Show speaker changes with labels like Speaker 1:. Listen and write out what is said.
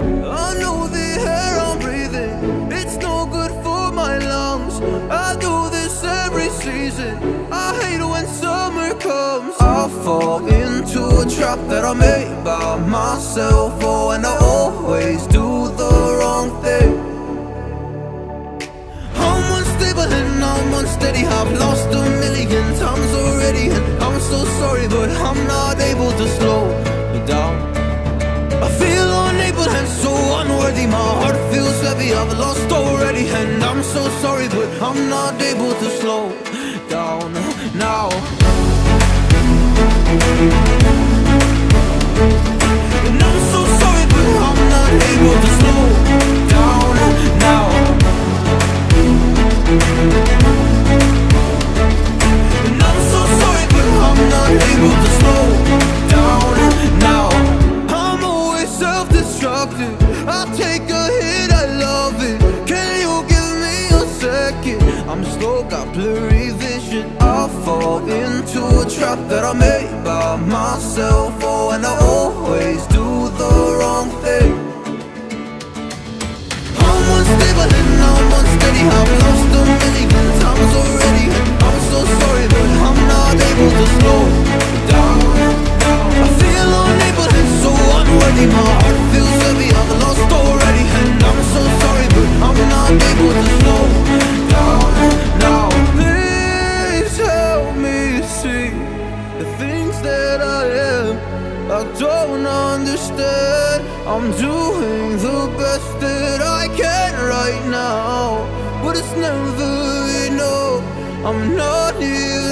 Speaker 1: I know the air I'm breathing, it's no good for my lungs. I do this every season, I hate when summer comes. I fall into a trap that I made by myself, oh, and I always do the wrong thing. I'm unstable and I'm unsteady, I've lost a million times already, and I'm so sorry, but I'm not. I've lost already And I'm so sorry but I'm not able to slow I take a hit, I love it. Can you give me a second? I'm slow, got blurry vision. I fall into a trap that I made by myself. Oh, and I I don't understand. I'm doing the best that I can right now But it's never enough. I'm not here